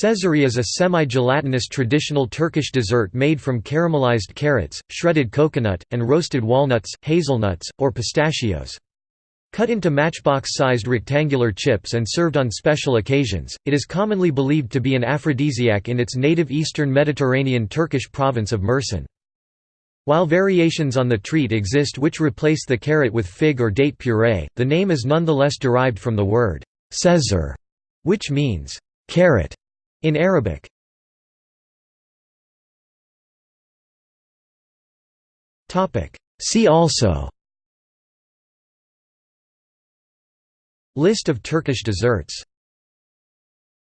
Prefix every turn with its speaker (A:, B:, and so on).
A: Cezerye is a semi-gelatinous traditional Turkish dessert made from caramelized carrots, shredded coconut, and roasted walnuts, hazelnuts, or pistachios. Cut into matchbox-sized rectangular chips and served on special occasions, it is commonly believed to be an aphrodisiac in its native eastern Mediterranean Turkish province of Mersin. While variations on the treat exist which replace the carrot with fig or date puree, the name is nonetheless derived from the word cezer, which means carrot in Arabic. See also. List of Turkish desserts